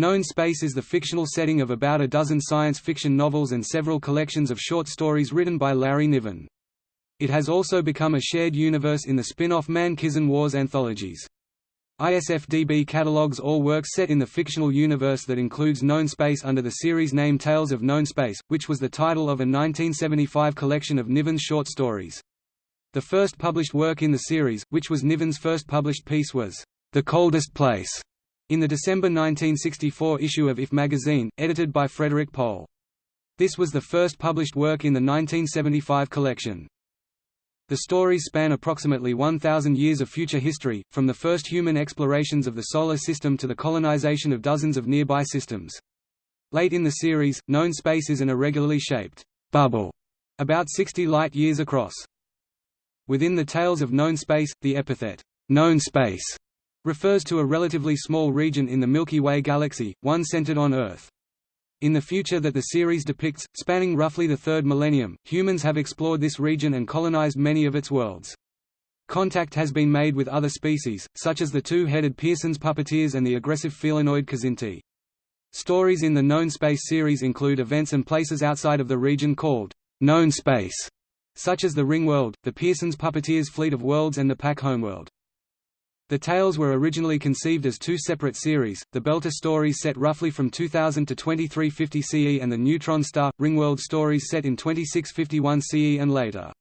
Known Space is the fictional setting of about a dozen science fiction novels and several collections of short stories written by Larry Niven. It has also become a shared universe in the spin-off Man-Kzin Wars anthologies. ISFDB catalogues all works set in the fictional universe that includes Known Space under the series name Tales of Known Space, which was the title of a 1975 collection of Niven's short stories. The first published work in the series, which was Niven's first published piece was, The Coldest Place, in the December 1964 issue of If magazine, edited by Frederik Pohl. This was the first published work in the 1975 collection. The stories span approximately 1,000 years of future history, from the first human explorations of the Solar System to the colonization of dozens of nearby systems. Late in the series, known space is an irregularly shaped bubble, about 60 light-years across. Within the Tales of Known Space, the epithet, known space, refers to a relatively small region in the Milky Way galaxy, one centered on Earth. In the future that the series depicts, spanning roughly the third millennium, humans have explored this region and colonized many of its worlds. Contact has been made with other species, such as the two-headed Pierson's puppeteers and the aggressive felinoid Kzinti. Stories in the Known Space series include events and places outside of the region called known space, such as the Ringworld, the Pierson's puppeteers' fleet of worlds and the Pak homeworld. The tales were originally conceived as two separate series, the Belter stories set roughly from 2000 to 2350 CE and the Neutron Star, Ringworld stories set in 2651 CE and later.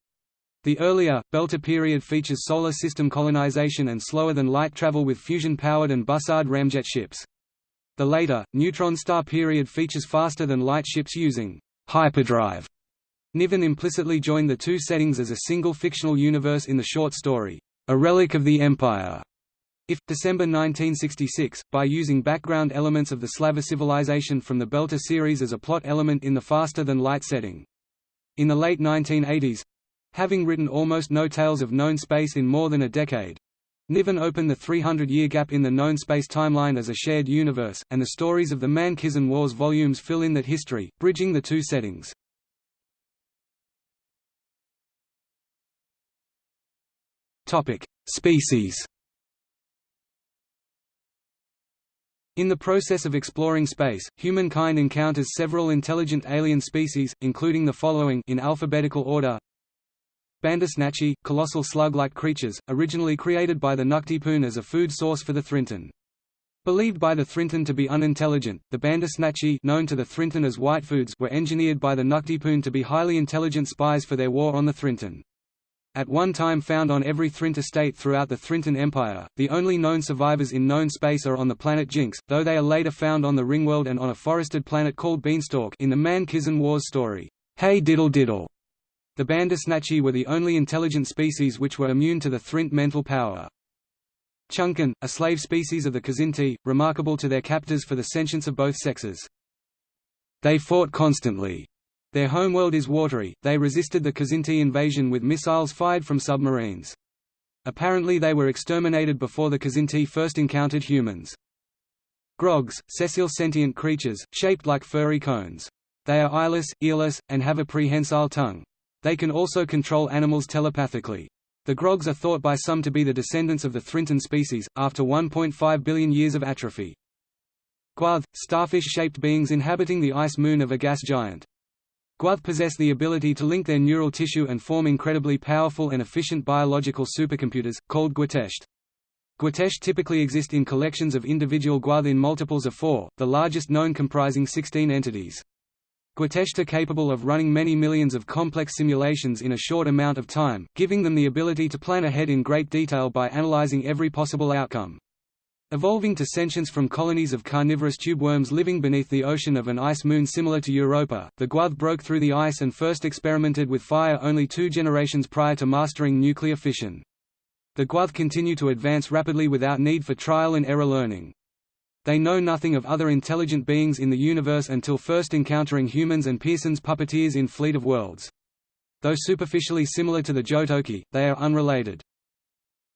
The earlier, Belter period features solar system colonization and slower-than-light travel with fusion-powered and Bussard ramjet ships. The later, Neutron Star period features faster-than-light ships using hyperdrive. Niven implicitly joined the two settings as a single fictional universe in the short story, A Relic of the Empire, if, December 1966, by using background elements of the Slaver civilization from the Belter series as a plot element in the faster-than-light setting. In the late 1980s—having written almost no tales of known space in more than a decade, Niven opened the 300-year gap in the known space timeline as a shared universe, and the stories of the Man-Kzin Wars volumes fill in that history, bridging the two settings. Species In the process of exploring space, humankind encounters several intelligent alien species, including the following in alphabetical order Bandersnatchi, colossal slug-like creatures, originally created by the Tnuctipun as a food source for the Thrintun. Believed by the Thrintun to be unintelligent, the Bandersnatchi known to the Thrintun as Whitefoods were engineered by the Tnuctipun to be highly intelligent spies for their war on the Thrintun. At one time found on every Thrint estate throughout the Thrintun Empire, the only known survivors in known space are on the planet Jinx, though they are later found on the Ringworld and on a forested planet called Beanstalk in the Man-Kzin Wars story, Hey Diddle Diddle. The Bandersnatchi were the only intelligent species which were immune to the Thrint mental power. Chunquen, a slave species of the Kzinti, remarkable to their captors for the sentience of both sexes. They fought constantly, their homeworld is watery, they resisted the Kzinti invasion with missiles fired from submarines. Apparently they were exterminated before the Kzinti first encountered humans. Grogs, sessile sentient creatures, shaped like furry cones. They are eyeless, earless, and have a prehensile tongue. They can also control animals telepathically. The Grogs are thought by some to be the descendants of the Thrintun species, after 1.5 billion years of atrophy. Gw'oth, starfish-shaped beings inhabiting the ice moon of a gas giant. Gw'oth possess the ability to link their neural tissue and form incredibly powerful and efficient biological supercomputers, called Gw'otesht. Gw'otesht typically exist in collections of individual Gw'oth in multiples of four, the largest known comprising 16 entities. Gw'otesht are capable of running many millions of complex simulations in a short amount of time, giving them the ability to plan ahead in great detail by analyzing every possible outcome. Evolving to sentience from colonies of carnivorous tubeworms living beneath the ocean of an ice moon similar to Europa, the Gw'oth broke through the ice and first experimented with fire only two generations prior to mastering nuclear fission. The Gw'oth continue to advance rapidly without need for trial and error learning. They know nothing of other intelligent beings in the universe until first encountering humans and Pierson's puppeteers in Fleet of Worlds. Though superficially similar to the Jotoki, they are unrelated.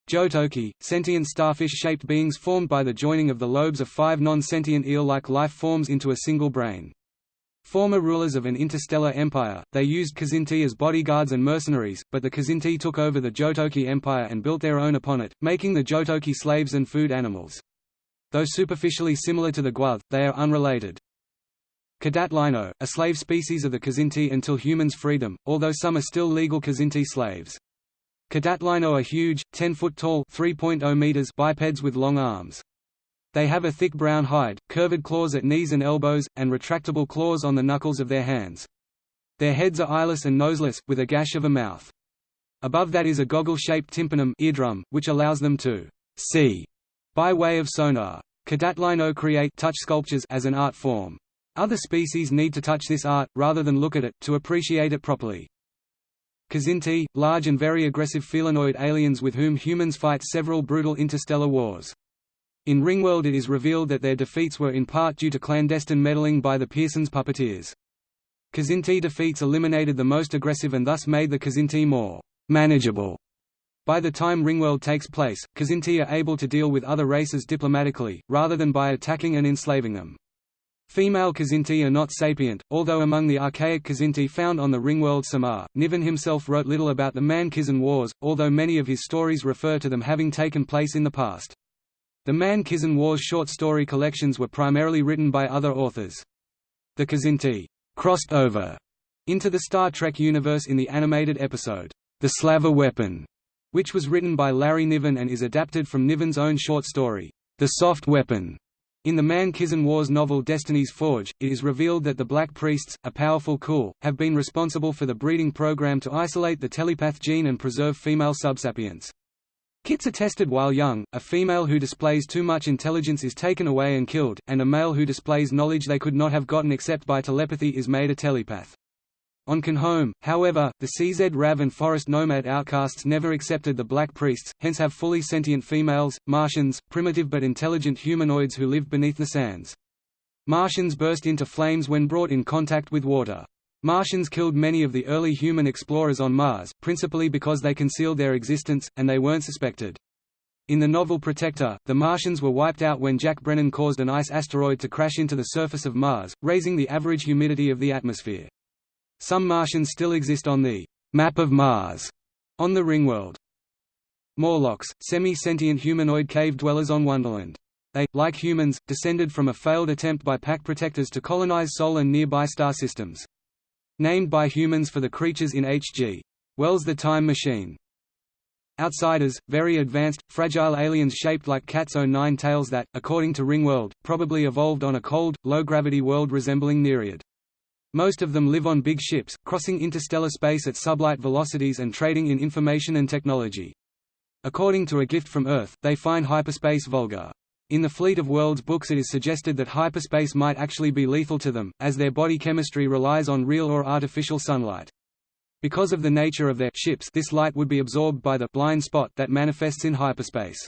Jotoki, sentient starfish-shaped beings formed by the joining of the lobes of five non-sentient eel-like life forms into a single brain. Former rulers of an interstellar empire, they used Kzinti as bodyguards and mercenaries, but the Kzinti took over the Jotoki Empire and built their own upon it, making the Jotoki slaves and food animals. Though superficially similar to the Gw'oth, they are unrelated. Kdatlyno, a slave species of the Kzinti until humans freed them, although some are still legal Kzinti slaves. Kdatlyno are huge, 10-foot tall 3.0 meters bipeds with long arms. They have a thick brown hide, curved claws at knees and elbows, and retractable claws on the knuckles of their hands. Their heads are eyeless and noseless, with a gash of a mouth. Above that is a goggle-shaped tympanum eardrum, which allows them to see by way of sonar. Kdatlyno create touch sculptures as an art form. Other species need to touch this art, rather than look at it, to appreciate it properly. Kzinti, large and very aggressive felinoid aliens with whom humans fight several brutal interstellar wars. In Ringworld it is revealed that their defeats were in part due to clandestine meddling by the Piersons puppeteers. Kzinti defeats eliminated the most aggressive and thus made the Kzinti more manageable. By the time Ringworld takes place, Kzinti are able to deal with other races diplomatically, rather than by attacking and enslaving them. Female Kzinti are not sapient, although among the archaic Kzinti found on the ringworld Samar, Niven himself wrote little about the Man-Kzin Wars, although many of his stories refer to them having taken place in the past. The Man-Kzin Wars short story collections were primarily written by other authors. The Kzinti crossed over into the Star Trek universe in the animated episode, The Slaver Weapon, which was written by Larry Niven and is adapted from Niven's own short story, The Soft Weapon. In the Man-Kzin Wars novel Destiny's Forge, it is revealed that the Black Priests, a powerful Khul, have been responsible for the breeding program to isolate the telepath gene and preserve female subsapiens. Kits are tested while young, a female who displays too much intelligence is taken away and killed, and a male who displays knowledge they could not have gotten except by telepathy is made a telepath. On Home, however, the CZ Rav and Forest Nomad outcasts never accepted the Black Priests, hence have fully sentient females, Martians, primitive but intelligent humanoids who live beneath the sands. Martians burst into flames when brought in contact with water. Martians killed many of the early human explorers on Mars, principally because they concealed their existence, and they weren't suspected. In the novel Protector, the Martians were wiped out when Jack Brennan caused an ice asteroid to crash into the surface of Mars, raising the average humidity of the atmosphere. Some Martians still exist on the map of Mars on the Ringworld. Morlocks, semi-sentient humanoid cave dwellers on Wonderland. They, like humans, descended from a failed attempt by Pak protectors to colonize Sol and nearby star systems. Named by humans for the creatures in H.G. Wells' The Time Machine. Outsiders, very advanced, fragile aliens shaped like cat's own nine tails that, according to Ringworld, probably evolved on a cold, low-gravity world resembling Nereid. Most of them live on big ships, crossing interstellar space at sublight velocities and trading in information and technology. According to A Gift from Earth, they find hyperspace vulgar. In the Fleet of Worlds books it is suggested that hyperspace might actually be lethal to them, as their body chemistry relies on real or artificial sunlight. Because of the nature of their ships this light would be absorbed by the blind spot that manifests in hyperspace.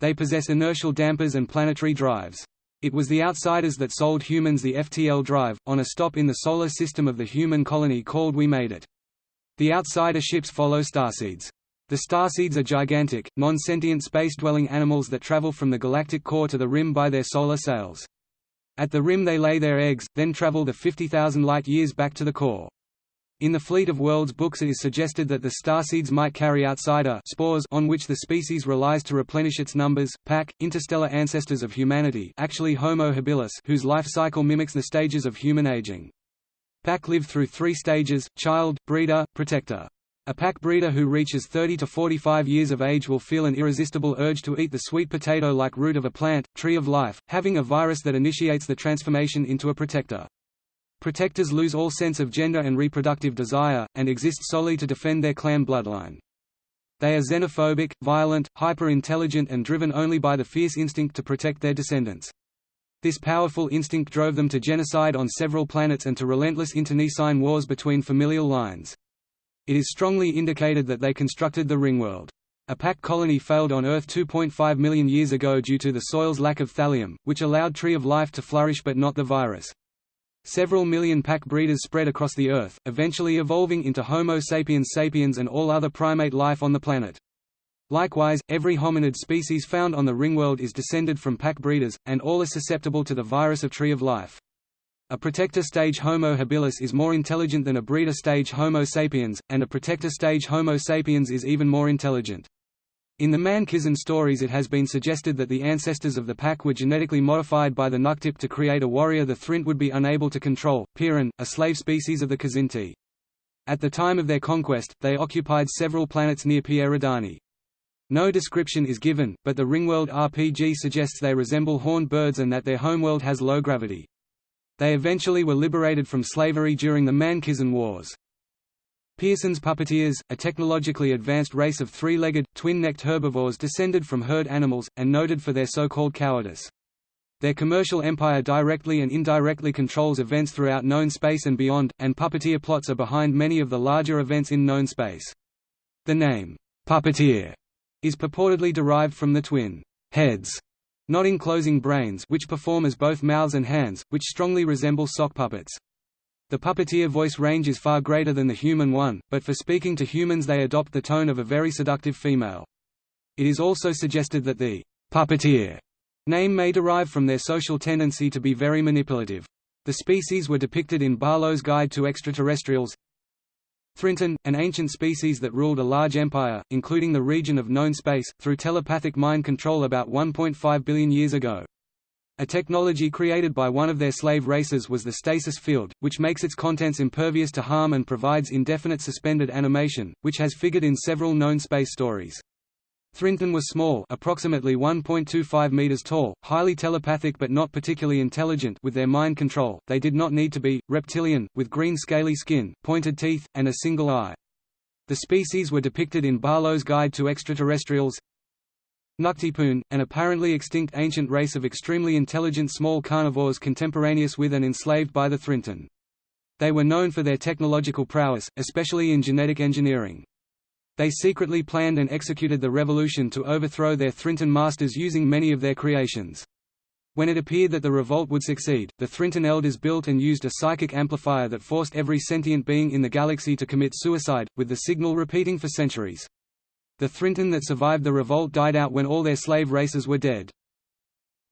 They possess inertial dampers and planetary drives. It was the outsiders that sold humans the FTL drive, on a stop in the solar system of the human colony called We Made It. The outsider ships follow starseeds. The starseeds are gigantic, non-sentient space-dwelling animals that travel from the galactic core to the rim by their solar sails. At the rim they lay their eggs, then travel the 50,000 light-years back to the core. In the Fleet of Worlds books it is suggested that the starseeds might carry outsider spores on which the species relies to replenish its numbers. Pak, interstellar ancestors of humanity actually Homo habilis whose life cycle mimics the stages of human aging. Pak live through three stages, child, breeder, protector. A Pak breeder who reaches 30 to 45 years of age will feel an irresistible urge to eat the sweet potato-like root of a plant, tree of life, having a virus that initiates the transformation into a protector. Protectors lose all sense of gender and reproductive desire, and exist solely to defend their clan bloodline. They are xenophobic, violent, hyper-intelligent and driven only by the fierce instinct to protect their descendants. This powerful instinct drove them to genocide on several planets and to relentless internecine wars between familial lines. It is strongly indicated that they constructed the Ringworld. A Pak colony failed on Earth 2.5 million years ago due to the soil's lack of thallium, which allowed Tree of Life to flourish but not the virus. Several million Pak breeders spread across the Earth, eventually evolving into Homo sapiens sapiens and all other primate life on the planet. Likewise, every hominid species found on the ringworld is descended from Pak breeders, and all are susceptible to the virus of Tree of Life. A protector stage Homo habilis is more intelligent than a breeder stage Homo sapiens, and a protector stage Homo sapiens is even more intelligent. In the Man-Kzin stories it has been suggested that the ancestors of the Pak were genetically modified by the Tnuctip to create a warrior the Thrint would be unable to control, Pierin, a slave species of the Kzinti. At the time of their conquest, they occupied several planets near Pierredani. No description is given, but the Ringworld RPG suggests they resemble horned birds and that their homeworld has low gravity. They eventually were liberated from slavery during the Man-Kzin Wars. Pierson's puppeteers, a technologically advanced race of three-legged, twin-necked herbivores descended from herd animals, and noted for their so-called cowardice. Their commercial empire directly and indirectly controls events throughout known space and beyond, and puppeteer plots are behind many of the larger events in known space. The name, puppeteer, is purportedly derived from the twin heads, not enclosing brains which perform as both mouths and hands, which strongly resemble sock puppets. The puppeteer voice range is far greater than the human one, but for speaking to humans they adopt the tone of a very seductive female. It is also suggested that the puppeteer Name may derive from their social tendency to be very manipulative. The species were depicted in Barlowe's Guide to Extraterrestrials. Thrintun, an ancient species that ruled a large empire, including the region of known space, through telepathic mind control about 1.5 billion years ago. A technology created by one of their slave races was the stasis field, which makes its contents impervious to harm and provides indefinite suspended animation, which has figured in several known space stories. Thrintun was small approximately 1.25 meters tall, highly telepathic but not particularly intelligent with their mind control, they did not need to be, reptilian, with green scaly skin, pointed teeth, and a single eye. The species were depicted in Barlowe's Guide to Extraterrestrials Tnuctipun, an apparently extinct ancient race of extremely intelligent small carnivores contemporaneous with and enslaved by the Thrintun. They were known for their technological prowess, especially in genetic engineering. They secretly planned and executed the revolution to overthrow their Thrintun masters using many of their creations. When it appeared that the revolt would succeed, the Thrintun elders built and used a psychic amplifier that forced every sentient being in the galaxy to commit suicide, with the signal repeating for centuries. The Thrintun that survived the revolt died out when all their slave races were dead.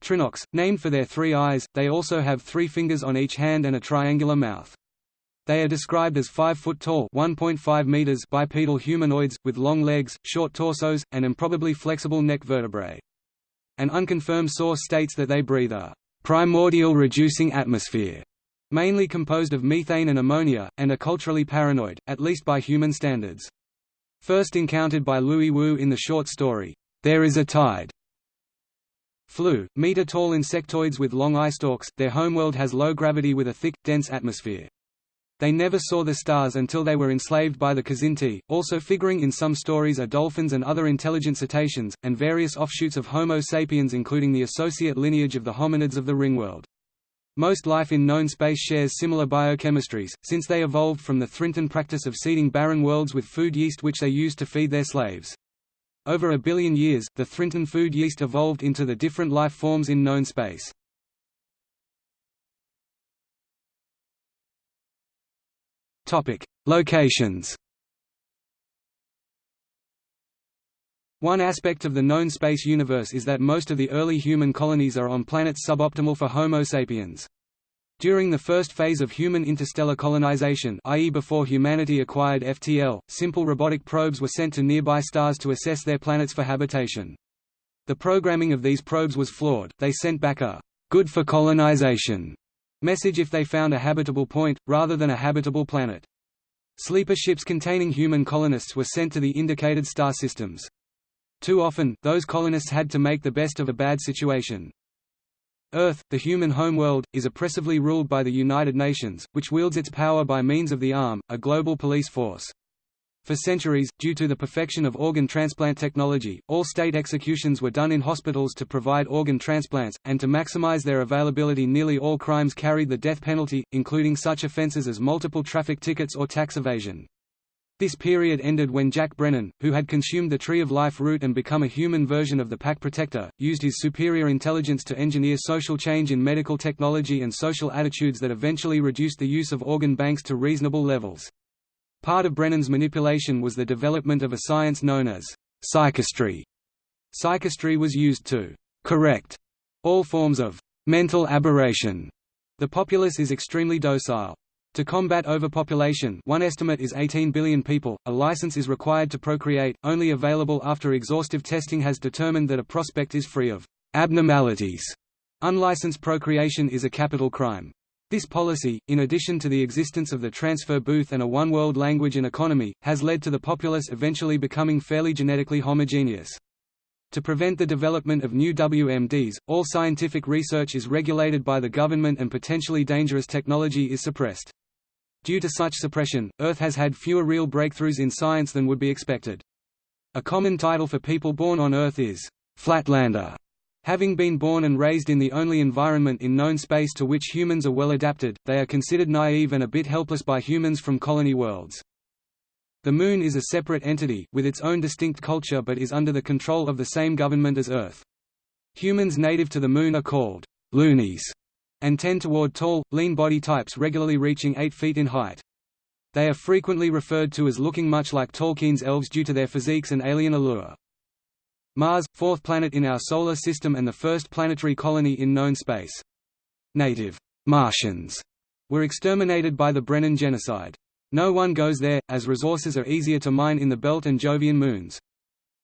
Trinocs, named for their three eyes, they also have three fingers on each hand and a triangular mouth. They are described as 5 foot tall 1.5 meters bipedal humanoids, with long legs, short torsos, and improbably flexible neck vertebrae. An unconfirmed source states that they breathe a primordial reducing atmosphere, mainly composed of methane and ammonia, and are culturally paranoid, at least by human standards. First encountered by Louis Wu in the short story, There is a Tide. Flu, meter-tall insectoids with long eye stalks, their homeworld has low gravity with a thick, dense atmosphere. They never saw the stars until they were enslaved by the Kzinti. Also figuring in some stories are dolphins and other intelligent cetaceans, and various offshoots of Homo sapiens including the associate lineage of the hominids of the ringworld. Most life in known space shares similar biochemistries, since they evolved from the Thrintun practice of seeding barren worlds with food yeast which they used to feed their slaves. Over a billion years, the Thrintun food yeast evolved into the different life forms in known space. Topic: Locations. One aspect of the known space universe is that most of the early human colonies are on planets suboptimal for Homo sapiens. During the first phase of human interstellar colonization i.e. before humanity acquired FTL, simple robotic probes were sent to nearby stars to assess their planets for habitation. The programming of these probes was flawed, they sent back a «good for colonization» message if they found a habitable point, rather than a habitable planet. Sleeper ships containing human colonists were sent to the indicated star systems. Too often, those colonists had to make the best of a bad situation. Earth, the human homeworld, is oppressively ruled by the United Nations, which wields its power by means of the ARM, a global police force. For centuries, due to the perfection of organ transplant technology, all state executions were done in hospitals to provide organ transplants, and to maximize their availability nearly all crimes carried the death penalty, including such offenses as multiple traffic tickets or tax evasion. This period ended when Jack Brennan, who had consumed the Tree of Life root and become a human version of the Pak Protector, used his superior intelligence to engineer social change in medical technology and social attitudes that eventually reduced the use of organ banks to reasonable levels. Part of Brennan's manipulation was the development of a science known as psychistry. Psychistry was used to correct all forms of mental aberration. The populace is extremely docile. To combat overpopulation one estimate is 18 billion people, a license is required to procreate, only available after exhaustive testing has determined that a prospect is free of abnormalities. Unlicensed procreation is a capital crime. This policy, in addition to the existence of the transfer booth and a one-world language and economy, has led to the populace eventually becoming fairly genetically homogeneous. To prevent the development of new WMDs, all scientific research is regulated by the government and potentially dangerous technology is suppressed. Due to such suppression, Earth has had fewer real breakthroughs in science than would be expected. A common title for people born on Earth is, "'Flatlander'". Having been born and raised in the only environment in known space to which humans are well adapted, they are considered naive and a bit helpless by humans from colony worlds. The Moon is a separate entity, with its own distinct culture but is under the control of the same government as Earth. Humans native to the Moon are called loonies and tend toward tall, lean body types regularly reaching 8 feet in height. They are frequently referred to as looking much like Tolkien's elves due to their physiques and alien allure. Mars, fourth planet in our Solar System and the first planetary colony in known space. Native Martians were exterminated by the Brennan genocide. No one goes there, as resources are easier to mine in the Belt and Jovian moons.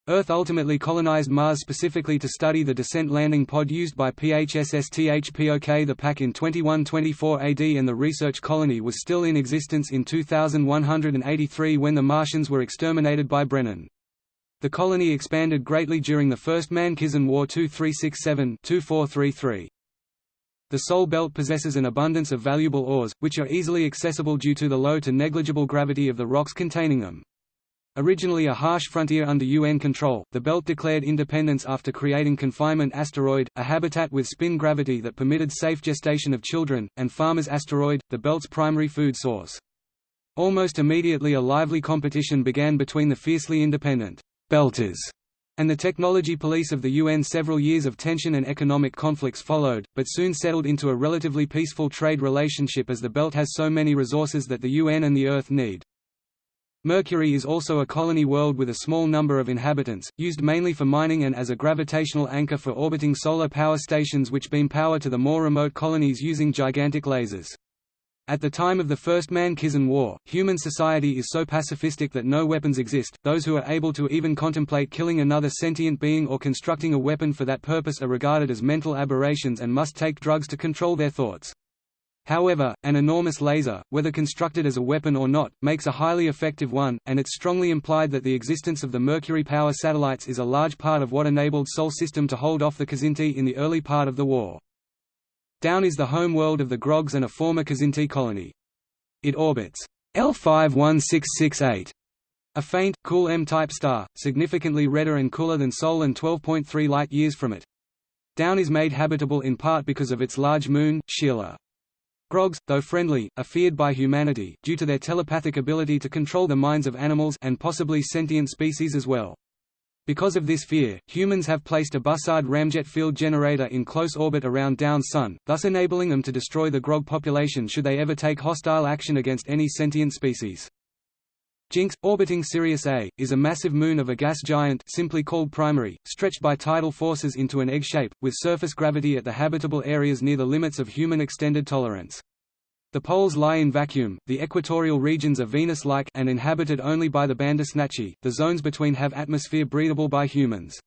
Earth ultimately colonized Mars specifically to study the descent landing pod used by PHSSTHPOK the Pak in 2124 AD and the research colony was still in existence in 2183 when the Martians were exterminated by Brennan. The colony expanded greatly during the First Man-Kzin War 2367-2433. The Sol Belt possesses an abundance of valuable ores, which are easily accessible due to the low to negligible gravity of the rocks containing them. Originally a harsh frontier under UN control, the belt declared independence after creating Confinement Asteroid, a habitat with spin gravity that permitted safe gestation of children, and Farmers Asteroid, the belt's primary food source. Almost immediately a lively competition began between the fiercely independent «belters» and the technology police of the UN several years of tension and economic conflicts followed, but soon settled into a relatively peaceful trade relationship as the belt has so many resources that the UN and the Earth need. Mercury is also a colony world with a small number of inhabitants, used mainly for mining and as a gravitational anchor for orbiting solar power stations which beam power to the more remote colonies using gigantic lasers. At the time of the First Man-Kzin War, human society is so pacifistic that no weapons exist, those who are able to even contemplate killing another sentient being or constructing a weapon for that purpose are regarded as mental aberrations and must take drugs to control their thoughts. However, an enormous laser, whether constructed as a weapon or not, makes a highly effective one, and it's strongly implied that the existence of the Mercury power satellites is a large part of what enabled Sol system to hold off the Kzinti in the early part of the war. Down is the home world of the Grogs and a former Kzinti colony. It orbits L51668, a faint, cool M-type star, significantly redder and cooler than Sol and 12.3 light-years from it. Down is made habitable in part because of its large moon, Sheila. Grogs, though friendly, are feared by humanity, due to their telepathic ability to control the minds of animals and possibly sentient species as well. Because of this fear, humans have placed a Bussard ramjet field generator in close orbit around Down's Sun, thus enabling them to destroy the Grog population should they ever take hostile action against any sentient species. Jinx, orbiting Sirius A, is a massive moon of a gas giant simply called primary, stretched by tidal forces into an egg shape, with surface gravity at the habitable areas near the limits of human extended tolerance. The poles lie in vacuum, the equatorial regions are Venus-like and inhabited only by the Bandersnatchi, the zones between have atmosphere breathable by humans.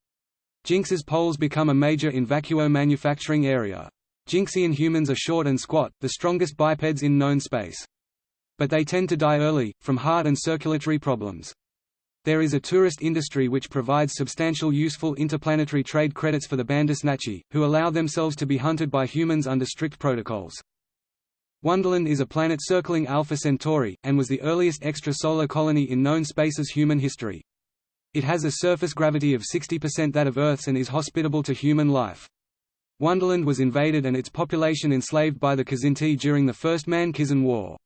Jinx's poles become a major in vacuo manufacturing area. Jinxian humans are short and squat, the strongest bipeds in known space but they tend to die early, from heart and circulatory problems. There is a tourist industry which provides substantial useful interplanetary trade credits for the Bandersnatchi, who allow themselves to be hunted by humans under strict protocols. Wonderland is a planet circling Alpha Centauri, and was the earliest extrasolar colony in known space's human history. It has a surface gravity of 60% that of Earth's and is hospitable to human life. Wonderland was invaded and its population enslaved by the Kzinti during the First Man-Kzin War.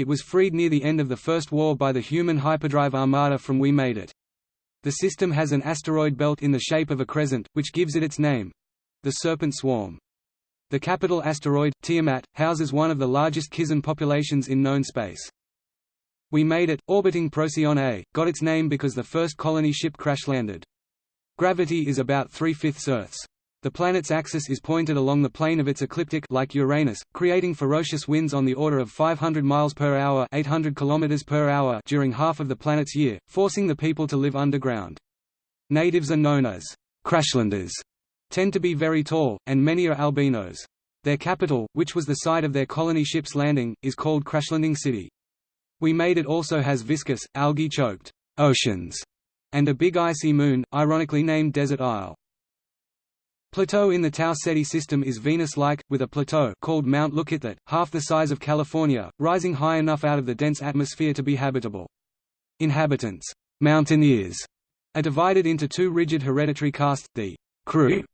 It was freed near the end of the First War by the human hyperdrive armada from We Made It. The system has an asteroid belt in the shape of a crescent, which gives it its name—the Serpent Swarm. The capital asteroid, Tiamat, houses one of the largest Kzin populations in known space. We Made It, orbiting Procyon A, got its name because the first colony ship crash-landed. Gravity is about three-fifths Earth's. The planet's axis is pointed along the plane of its ecliptic like Uranus, creating ferocious winds on the order of 500 miles per hour, 800 kilometers per hour during half of the planet's year, forcing the people to live underground. Natives are known as Crashlanders, tend to be very tall, and many are albinos. Their capital, which was the site of their colony ship's landing, is called Crashlanding City. We Made It also has viscous, algae-choked oceans, and a big icy moon, ironically named Desert Isle. Plateau in the Tau Ceti system is Venus-like, with a plateau called Mount Lookitthat, half the size of California, rising high enough out of the dense atmosphere to be habitable. Inhabitants, mountaineers, are divided into two rigid hereditary castes, the crew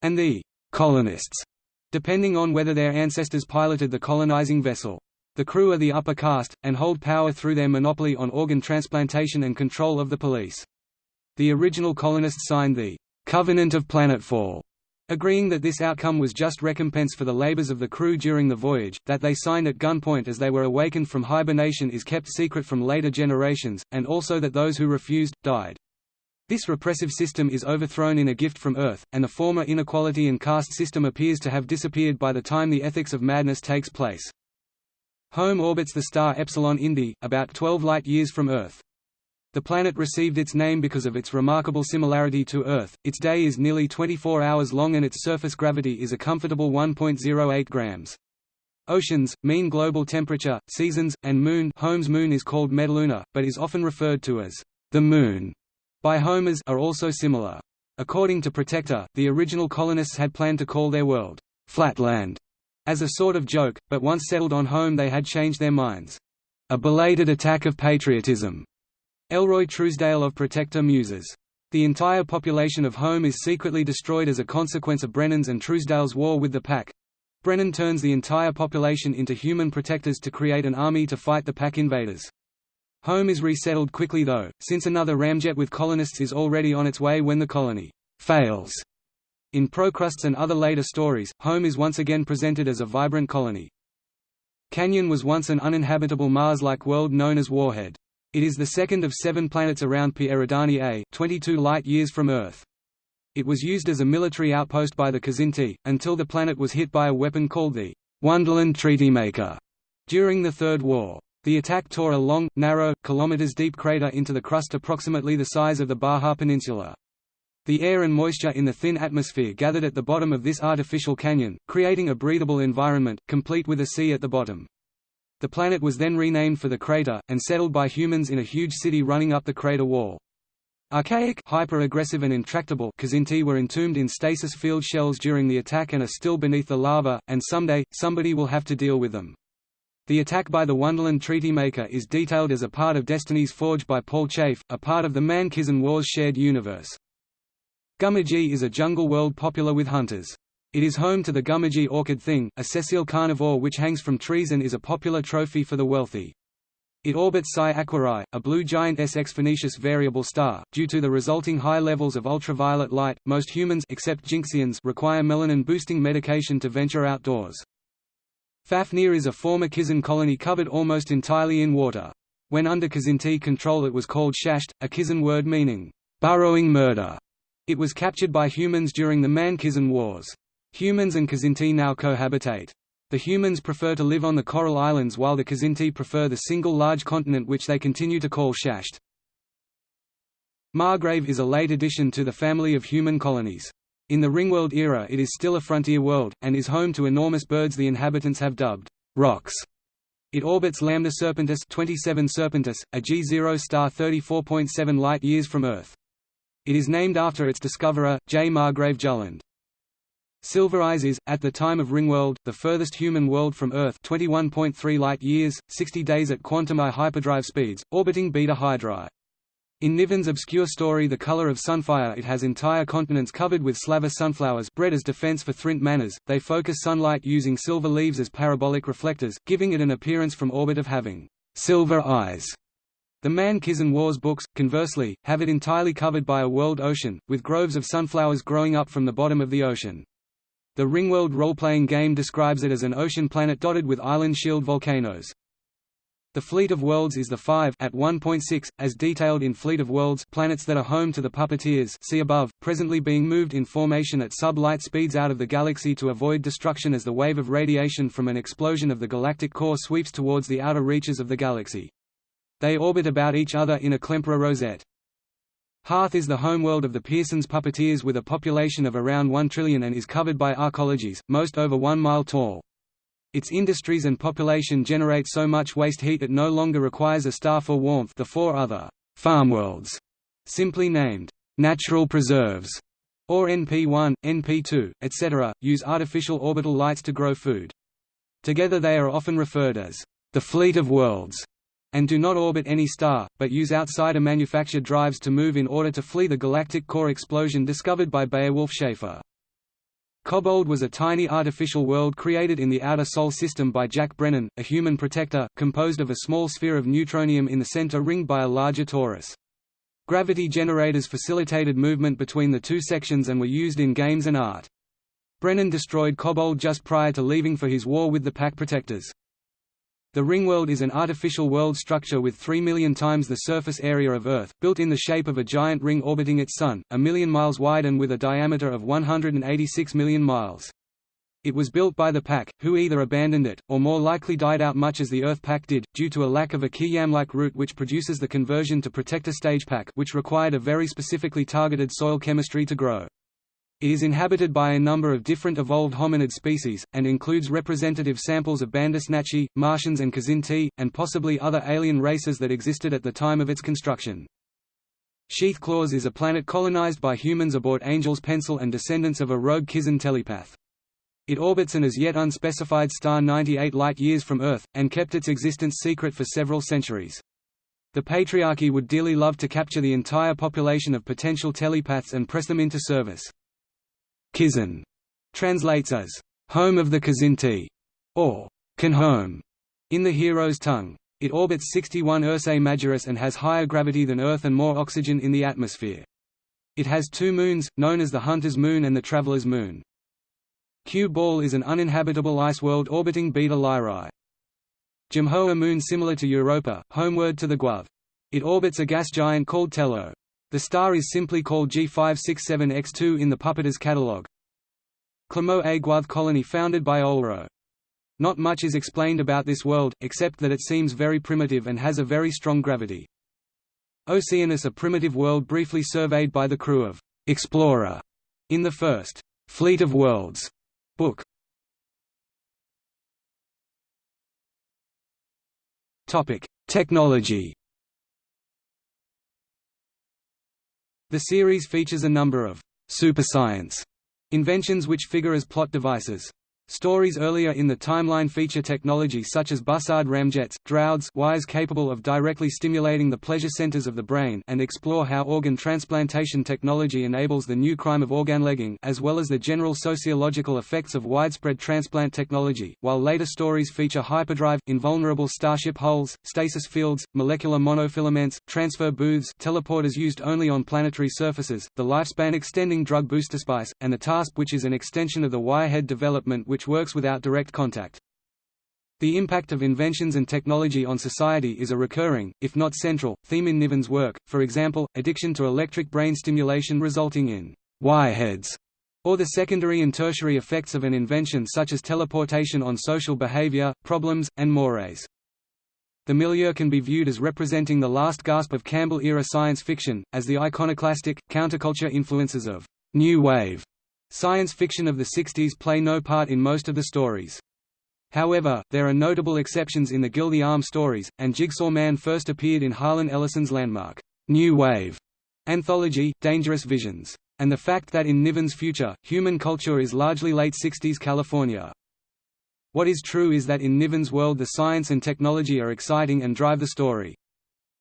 and the colonists, depending on whether their ancestors piloted the colonizing vessel. The crew are the upper caste, and hold power through their monopoly on organ transplantation and control of the police. The original colonists signed the Covenant of Planetfall agreeing that this outcome was just recompense for the labors of the crew during the voyage, that they signed at gunpoint as they were awakened from hibernation is kept secret from later generations, and also that those who refused, died. This repressive system is overthrown in A Gift from Earth, and the former inequality and caste system appears to have disappeared by the time the Ethics of Madness takes place. Home orbits the star Epsilon Indi, about 12 light-years from Earth. The planet received its name because of its remarkable similarity to Earth. Its day is nearly 24 hours long and its surface gravity is a comfortable 1.08 grams. Oceans, mean global temperature, seasons, and moon Home's moon is called Metaluna, but is often referred to as the Moon by Homers are also similar. According to Protector, the original colonists had planned to call their world Flatland as a sort of joke, but once settled on Home they had changed their minds. A belated attack of patriotism Elroy Truesdale of Protector muses. The entire population of Home is secretly destroyed as a consequence of Brennan's and Truesdale's war with the Pak. Brennan turns the entire population into human protectors to create an army to fight the Pak invaders. Home is resettled quickly though, since another ramjet with colonists is already on its way when the colony fails. In Procrustes and other later stories, Home is once again presented as a vibrant colony. Canyon was once an uninhabitable Mars-like world known as Warhead. It is the second of seven planets around Pi Eridani A 22 light-years from Earth. It was used as a military outpost by the Kzinti, until the planet was hit by a weapon called the Wonderland Treaty Maker during the Third War. The attack tore a long, narrow, kilometers-deep crater into the crust approximately the size of the Baja Peninsula. The air and moisture in the thin atmosphere gathered at the bottom of this artificial canyon, creating a breathable environment, complete with a sea at the bottom. The planet was then renamed for the crater, and settled by humans in a huge city running up the crater wall. Archaic, hyper-aggressive and intractable Kzinti were entombed in stasis field shells during the attack and are still beneath the lava, and someday, somebody will have to deal with them. The attack by the Wonderland Treaty Maker is detailed as a part of Destiny's Forge by Paul Chafe, a part of the Man-Kzin Wars shared universe. Gummidgy is a jungle world popular with hunters. It is home to the Gummidgy orchid thing, a sessile carnivore which hangs from trees and is a popular trophy for the wealthy. It orbits Psi Aquarii, a blue giant SX Phoenicis variable star. Due to the resulting high levels of ultraviolet light, most humans except Jinxians require melanin-boosting medication to venture outdoors. Fafnir is a former Kzin colony covered almost entirely in water. When under Kzinti control it was called Shasht, a Kzin word meaning, burrowing murder. It was captured by humans during the Man-Kzin Wars. Humans and Kzinti now cohabitate. The humans prefer to live on the coral islands while the Kzinti prefer the single large continent which they continue to call Shasht. Margrave is a late addition to the family of human colonies. In the Ringworld era it is still a frontier world, and is home to enormous birds the inhabitants have dubbed rocks. It orbits Lambda Serpentis 27 Serpentis, a G0 star 34.7 light-years from Earth. It is named after its discoverer, J. Margrave Julland. Silver Eyes is, at the time of Ringworld, the furthest human world from Earth 21.3 light-years, 60 days at quantum I hyperdrive speeds, orbiting Beta Hydrae. In Niven's obscure story The Color of Sunfire it has entire continents covered with slava sunflowers bred as defense for Thrint manners, they focus sunlight using silver leaves as parabolic reflectors, giving it an appearance from orbit of having silver eyes. The Man-Kzin Wars books, conversely, have it entirely covered by a world ocean, with groves of sunflowers growing up from the bottom of the ocean. The Ringworld role-playing game describes it as an ocean planet dotted with island shield volcanoes. The Fleet of Worlds is the five at 1.6, as detailed in Fleet of Worlds planets that are home to the puppeteers see above, presently being moved in formation at sub-light speeds out of the galaxy to avoid destruction as the wave of radiation from an explosion of the galactic core sweeps towards the outer reaches of the galaxy. They orbit about each other in a Klemperer rosette. Hearth is the homeworld of the Pierson's puppeteers with a population of around 1 trillion and is covered by arcologies, most over one mile tall. Its industries and population generate so much waste heat it no longer requires a star for warmth the four other farmworlds, simply named natural preserves, or NP1, NP2, etc., use artificial orbital lights to grow food. Together they are often referred as the fleet of worlds, and do not orbit any star, but use outsider-manufactured drives to move in order to flee the galactic core explosion discovered by Beowulf Schaefer. Kobold was a tiny artificial world created in the outer Sol system by Jack Brennan, a human protector, composed of a small sphere of neutronium in the center ringed by a larger torus. Gravity generators facilitated movement between the two sections and were used in games and art. Brennan destroyed Kobold just prior to leaving for his war with the Pak Protectors. The ringworld is an artificial world structure with 3 million times the surface area of Earth, built in the shape of a giant ring orbiting its Sun, a million miles wide and with a diameter of 186 million miles. It was built by the Pak, who either abandoned it, or more likely died out much as the Earth Pak did, due to a lack of a Kiyam-like route which produces the conversion to protector stage Pak which required a very specifically targeted soil chemistry to grow. It is inhabited by a number of different evolved hominid species, and includes representative samples of Bandersnatchi, Martians and Kzinti, and possibly other alien races that existed at the time of its construction. Sheathclaws is a planet colonized by humans aboard Angel's Pencil and descendants of a rogue Kzin telepath. It orbits an as yet unspecified star 98 light-years from Earth, and kept its existence secret for several centuries. The Patriarchy would dearly love to capture the entire population of potential telepaths and press them into service. Kzin translates as home of the Kzinti or Kanhome, in the hero's tongue. It orbits 61 Ursae Majoris and has higher gravity than Earth and more oxygen in the atmosphere. It has two moons, known as the Hunter's Moon and the Traveler's Moon. Q Ball is an uninhabitable ice world orbiting Beta Lyrae. Jamhoa moon similar to Europa, homeward to the Guav. It orbits a gas giant called Tello. The star is simply called G567X2 in the Puppeter's catalogue. Clermont a Guv colony founded by Olro. Not much is explained about this world, except that it seems very primitive and has a very strong gravity. Oceanus a primitive world briefly surveyed by the crew of Explorer in the first Fleet of Worlds book. Technology The series features a number of super science inventions which figure as plot devices. Stories earlier in the timeline feature technology such as Bussard ramjets, Drauds wires capable of directly stimulating the pleasure centers of the brain and explore how organ transplantation technology enables the new crime of organlegging as well as the general sociological effects of widespread transplant technology, while later stories feature hyperdrive, invulnerable starship hulls, stasis fields, molecular monofilaments, transfer booths teleporters used only on planetary surfaces, the lifespan-extending drug booster spice, and the TASP which is an extension of the wirehead development which works without direct contact. The impact of inventions and technology on society is a recurring, if not central, theme in Niven's work, for example, addiction to electric brain stimulation resulting in wireheads, or the secondary and tertiary effects of an invention such as teleportation on social behavior, problems, and mores. The milieu can be viewed as representing the last gasp of Campbell-era science fiction, as the iconoclastic, counterculture influences of New Wave Science fiction of the 60s play no part in most of the stories. However, there are notable exceptions in the Gildy Arm stories, and Jigsaw Man first appeared in Harlan Ellison's landmark, New Wave anthology, Dangerous Visions. And the fact that in Niven's future, human culture is largely late 60s California. What is true is that in Niven's world the science and technology are exciting and drive the story.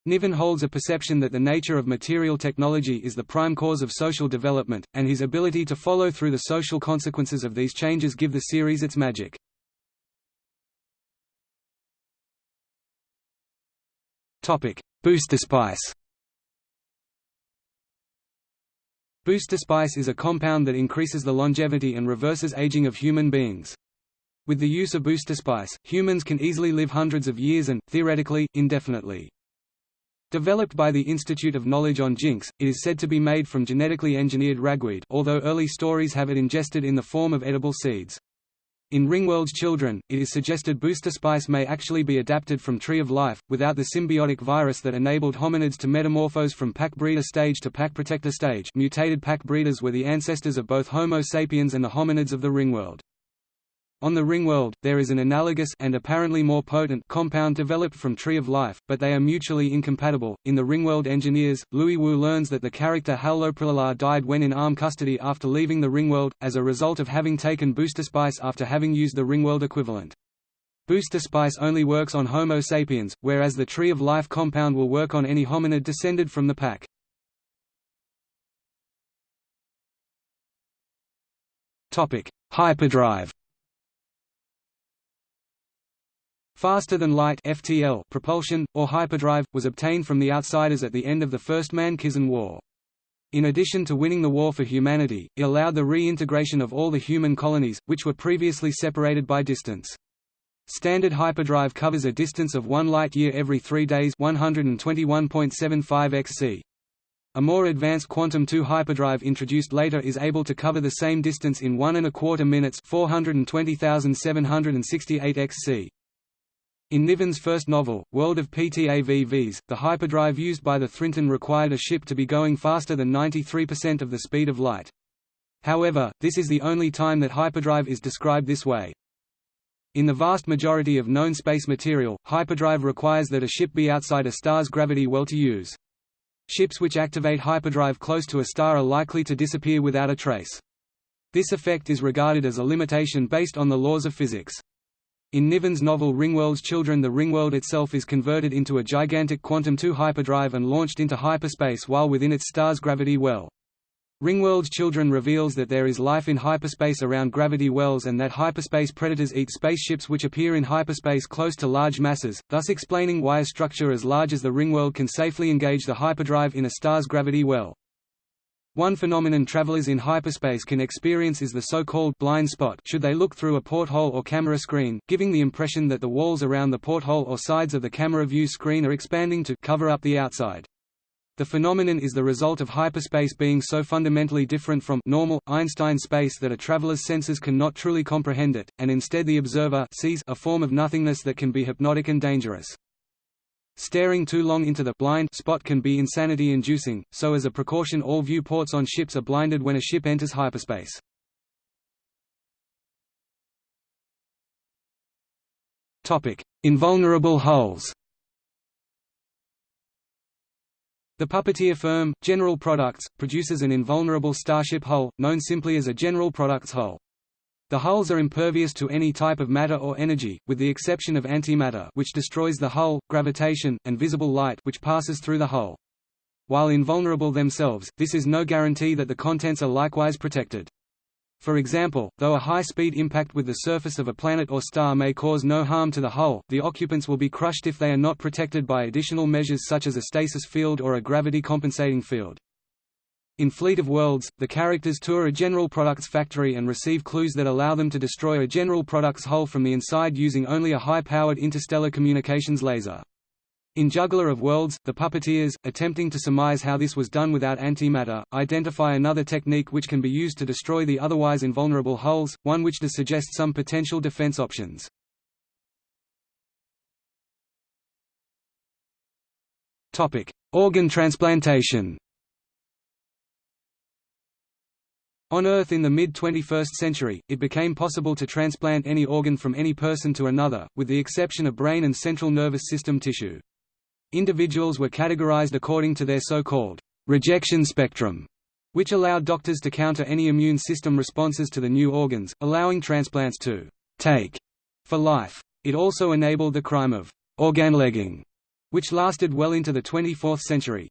Niven holds a perception that the nature of material technology is the prime cause of social development, and his ability to follow through the social consequences of these changes give the series its magic. Booster spice Booster spice is a compound that increases the longevity and reverses aging of human beings. With the use of booster spice, humans can easily live hundreds of years and, theoretically, indefinitely. Developed by the Institute of Knowledge on Jinx, it is said to be made from genetically engineered ragweed although early stories have it ingested in the form of edible seeds. In Ringworld's Children, it is suggested booster spice may actually be adapted from Tree of Life, without the symbiotic virus that enabled hominids to metamorphose from Pak breeder stage to Pak protector stage mutated Pak breeders were the ancestors of both Homo sapiens and the hominids of the Ringworld. On the Ringworld, there is an analogous and apparently more potent compound developed from Tree of Life, but they are mutually incompatible. In the Ringworld Engineers, Louis Wu learns that the character Halrloprillalar died when in arm custody after leaving the Ringworld, as a result of having taken Booster Spice after having used the Ringworld equivalent. Booster Spice only works on Homo sapiens, whereas the Tree of Life compound will work on any hominid descended from the Pak. Hyperdrive Faster-than-light propulsion, or hyperdrive, was obtained from the Outsiders at the end of the First Man-Kzin War. In addition to winning the war for humanity, it allowed the reintegration of all the human colonies, which were previously separated by distance. Standard hyperdrive covers a distance of 1 light-year every 3 days 121.75 xc. A more advanced Quantum 2 hyperdrive introduced later is able to cover the same distance in one and a quarter minutes 420,768 xc. In Niven's first novel, World of PTAVVs, the hyperdrive used by the Thrintun required a ship to be going faster than 93% of the speed of light. However, this is the only time that hyperdrive is described this way. In the vast majority of known space material, hyperdrive requires that a ship be outside a star's gravity well to use. Ships which activate hyperdrive close to a star are likely to disappear without a trace. This effect is regarded as a limitation based on the laws of physics. In Niven's novel Ringworld's Children the Ringworld itself is converted into a gigantic Quantum 2 hyperdrive and launched into hyperspace while within its star's gravity well. Ringworld's Children reveals that there is life in hyperspace around gravity wells and that hyperspace predators eat spaceships which appear in hyperspace close to large masses, thus explaining why a structure as large as the Ringworld can safely engage the hyperdrive in a star's gravity well. One phenomenon travelers in hyperspace can experience is the so-called blind spot should they look through a porthole or camera screen, giving the impression that the walls around the porthole or sides of the camera view screen are expanding to cover up the outside. The phenomenon is the result of hyperspace being so fundamentally different from normal, Einstein space that a traveler's senses cannot truly comprehend it, and instead the observer sees a form of nothingness that can be hypnotic and dangerous. Staring too long into the blind spot can be insanity-inducing, so as a precaution all viewports on ships are blinded when a ship enters hyperspace. Invulnerable hulls The Puppeteer firm, General Products, produces an invulnerable starship hull, known simply as a General Products hull. The hulls are impervious to any type of matter or energy, with the exception of antimatter which destroys the hull, gravitation, and visible light which passes through the hull. While invulnerable themselves, this is no guarantee that the contents are likewise protected. For example, though a high-speed impact with the surface of a planet or star may cause no harm to the hull, the occupants will be crushed if they are not protected by additional measures such as a stasis field or a gravity-compensating field. In Fleet of Worlds, the characters tour a General Products factory and receive clues that allow them to destroy a General Products hull from the inside using only a high-powered interstellar communications laser. In Juggler of Worlds, the puppeteers, attempting to surmise how this was done without antimatter, identify another technique which can be used to destroy the otherwise invulnerable hulls, one which does suggest some potential defense options. Organ transplantation On Earth in the mid-21st century, it became possible to transplant any organ from any person to another, with the exception of brain and central nervous system tissue. Individuals were categorized according to their so-called rejection spectrum, which allowed doctors to counter any immune system responses to the new organs, allowing transplants to take for life. It also enabled the crime of organlegging, which lasted well into the 24th century.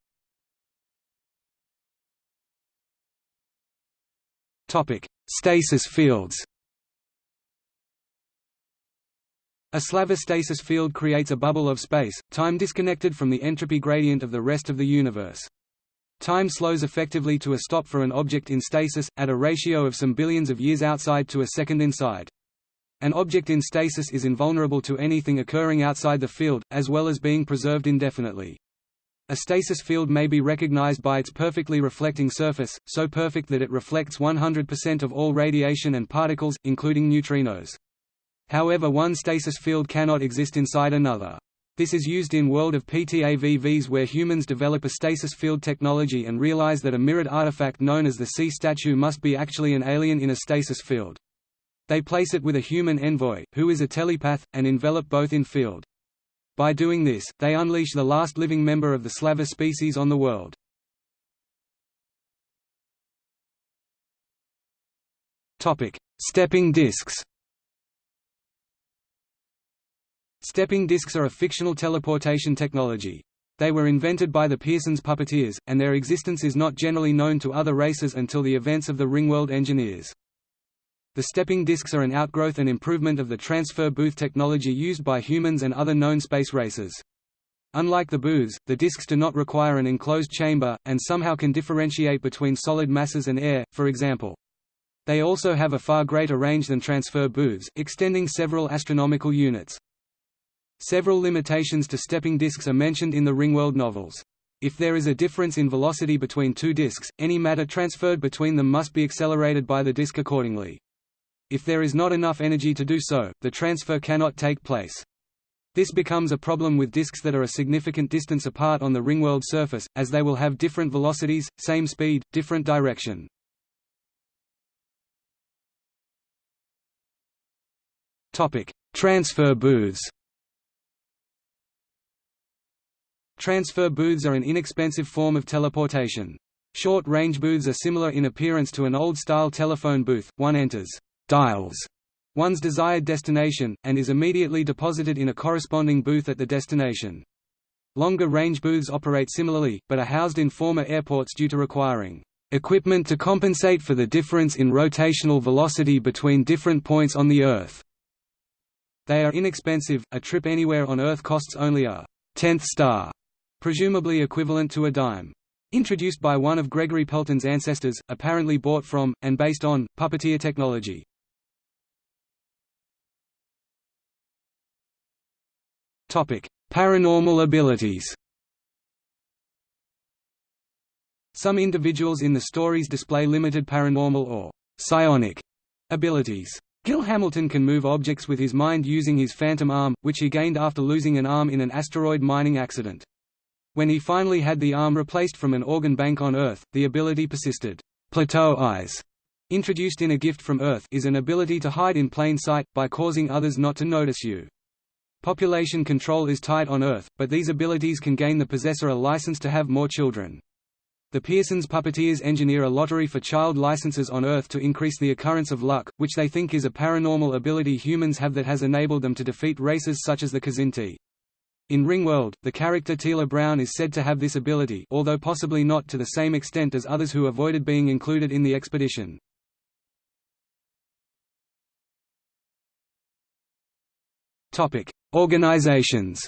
Stasis fields. A Slaver stasis field creates a bubble of space, time disconnected from the entropy gradient of the rest of the universe. Time slows effectively to a stop for an object in stasis, at a ratio of some billions of years outside to a second inside. An object in stasis is invulnerable to anything occurring outside the field, as well as being preserved indefinitely. A stasis field may be recognized by its perfectly reflecting surface, so perfect that it reflects 100% of all radiation and particles, including neutrinos. However one stasis field cannot exist inside another. This is used in World of PTAVVs where humans develop a stasis field technology and realize that a mirrored artifact known as the sea statue must be actually an alien in a stasis field. They place it with a human envoy, who is a telepath, and envelop both in field. By doing this, they unleash the last living member of the Slaver species on the world. Stepping disks Stepping disks are a fictional teleportation technology. They were invented by the Pierson's puppeteers, and their existence is not generally known to other races until the events of the Ringworld Engineers. The stepping disks are an outgrowth and improvement of the transfer booth technology used by humans and other known space races. Unlike the booths, the disks do not require an enclosed chamber, and somehow can differentiate between solid masses and air, for example. They also have a far greater range than transfer booths, extending several astronomical units. Several limitations to stepping disks are mentioned in the Ringworld novels. If there is a difference in velocity between two disks, any matter transferred between them must be accelerated by the disk accordingly. If there is not enough energy to do so, the transfer cannot take place. This becomes a problem with disks that are a significant distance apart on the ringworld surface, as they will have different velocities, same speed, different direction. Transfer booths Transfer booths are an inexpensive form of teleportation. Short-range booths are similar in appearance to an old-style telephone booth, one enters dials one's desired destination, and is immediately deposited in a corresponding booth at the destination. Longer range booths operate similarly, but are housed in former airports due to requiring equipment to compensate for the difference in rotational velocity between different points on the Earth. They are inexpensive, a trip anywhere on Earth costs only a tenth star, presumably equivalent to a dime. Introduced by one of Gregory Pelton's ancestors, apparently bought from, and based on, puppeteer technology. Paranormal abilities Some individuals in the stories display limited paranormal or psionic abilities. Gil Hamilton can move objects with his mind using his phantom arm, which he gained after losing an arm in an asteroid mining accident. When he finally had the arm replaced from an organ bank on Earth, the ability persisted. Plateau eyes, introduced in A Gift from Earth is an ability to hide in plain sight, by causing others not to notice you. Population control is tight on Earth, but these abilities can gain the possessor a license to have more children. The Piersons puppeteers engineer a lottery for child licenses on Earth to increase the occurrence of luck, which they think is a paranormal ability humans have that has enabled them to defeat races such as the Kzinti. In Ringworld, the character Teela Brown is said to have this ability although possibly not to the same extent as others who avoided being included in the expedition. Topic: Organizations.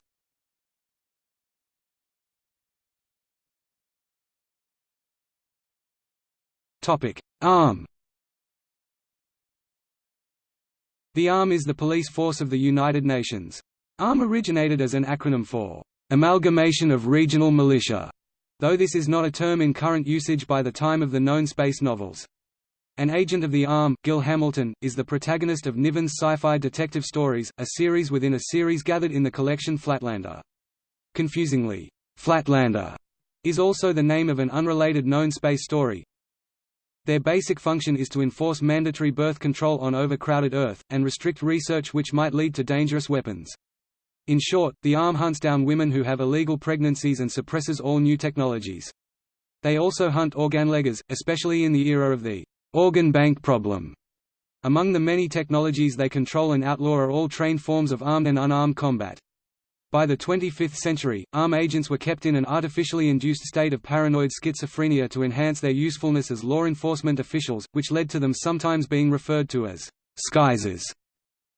Topic: ARM. The ARM is the police force of the United Nations. ARM originated as an acronym for Amalgamation of Regional Militia, though this is not a term in current usage by the time of the known space novels. An agent of the ARM, Gil Hamilton, is the protagonist of Niven's sci-fi detective stories, a series within a series gathered in the collection Flatlander. Confusingly, Flatlander is also the name of an unrelated known space story. Their basic function is to enforce mandatory birth control on overcrowded Earth, and restrict research which might lead to dangerous weapons. In short, the ARM hunts down women who have illegal pregnancies and suppresses all new technologies. They also hunt organleggers, especially in the era of the organ bank problem. Among the many technologies they control and outlaw are all trained forms of armed and unarmed combat. By the 25th century, ARM agents were kept in an artificially induced state of paranoid schizophrenia to enhance their usefulness as law enforcement officials, which led to them sometimes being referred to as «skizers».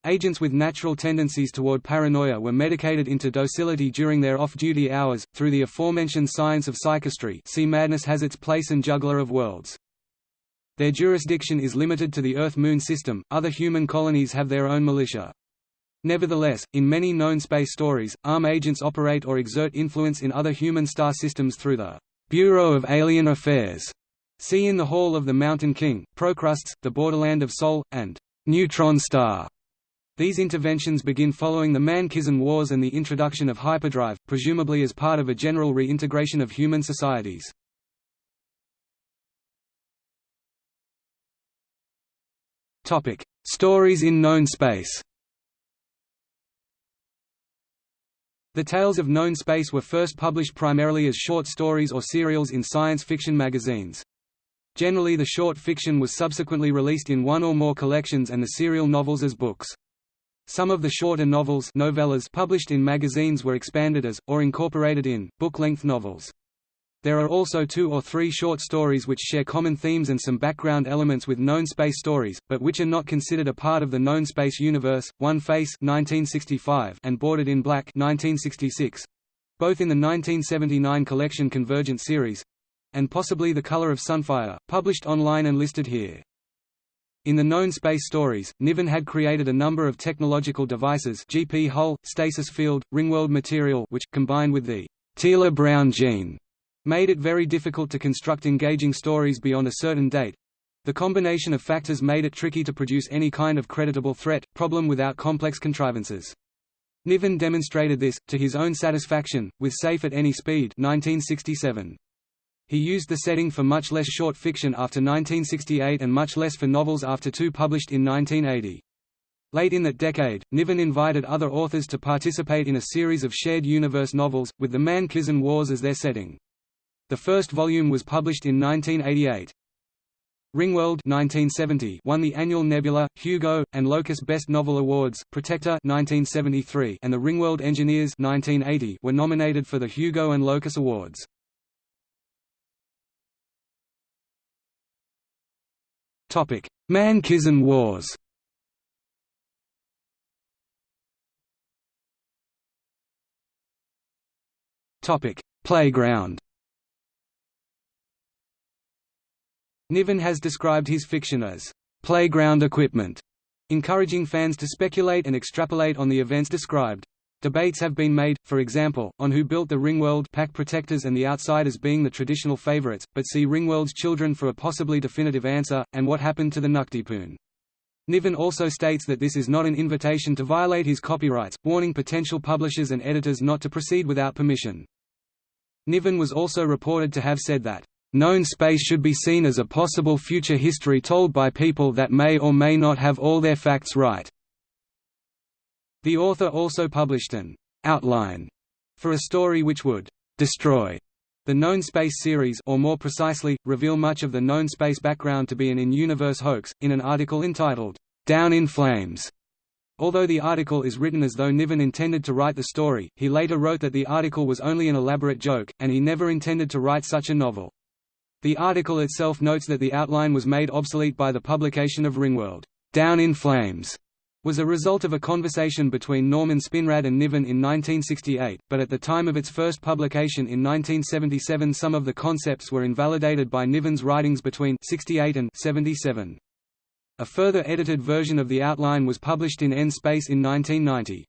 Agents with natural tendencies toward paranoia were medicated into docility during their off-duty hours, through the aforementioned science of psychistry see Madness has its place and Juggler of Worlds. Their jurisdiction is limited to the Earth-Moon system, other human colonies have their own militia. Nevertheless, in many known space stories, ARM agents operate or exert influence in other human star systems through the Bureau of Alien Affairs. See in the Hall of the Mountain King, Procrustes, the Borderland of Sol, and Neutron Star. These interventions begin following the Man-Kzin Wars and the introduction of hyperdrive, presumably as part of a general reintegration of human societies. Stories in known space The tales of known space were first published primarily as short stories or serials in science fiction magazines. Generally the short fiction was subsequently released in one or more collections and the serial novels as books. Some of the shorter novels novellas published in magazines were expanded as, or incorporated in, book-length novels. There are also two or three short stories which share common themes and some background elements with known space stories, but which are not considered a part of the known space universe. One Face (1965) and Bordered in Black (1966), both in the 1979 collection Convergent series, and possibly The Color of Sunfire, published online and listed here. In the known space stories, Niven had created a number of technological devices GP hull, stasis field, ringworld material which, combined with the Teela-Brown gene, made it very difficult to construct engaging stories beyond a certain date. The combination of factors made it tricky to produce any kind of creditable threat, problem without complex contrivances. Niven demonstrated this, to his own satisfaction, with Safe at Any Speed 1967. He used the setting for much less short fiction after 1968 and much less for novels after two published in 1980. Late in that decade, Niven invited other authors to participate in a series of shared universe novels, with the Man-Kzin Wars as their setting. The first volume was published in 1988. Ringworld 1970 won the annual Nebula, Hugo, and Locus Best Novel Awards. Protector 1973 and the Ringworld Engineers 1980 were nominated for the Hugo and Locus Awards. Topic: Man-Kzin Wars. Topic: Playground. Niven has described his fiction as playground equipment, encouraging fans to speculate and extrapolate on the events described. Debates have been made, for example, on who built the Ringworld Pak protectors and the Outsiders being the traditional favorites, but see Ringworld's children for a possibly definitive answer, and what happened to the Tnuctipun. Niven also states that this is not an invitation to violate his copyrights, warning potential publishers and editors not to proceed without permission. Niven was also reported to have said that, Known space should be seen as a possible future history told by people that may or may not have all their facts right. The author also published an outline for a story which would destroy the known space series or more precisely, reveal much of the known space background to be an in-universe hoax, in an article entitled, Down in Flames. Although the article is written as though Niven intended to write the story, he later wrote that the article was only an elaborate joke, and he never intended to write such a novel. The article itself notes that the outline was made obsolete by the publication of Ringworld, Down in Flames, was a result of a conversation between Norman Spinrad and Niven in 1968, but at the time of its first publication in 1977 some of the concepts were invalidated by Niven's writings between 68 and 77. A further edited version of the outline was published in N Space in 1990.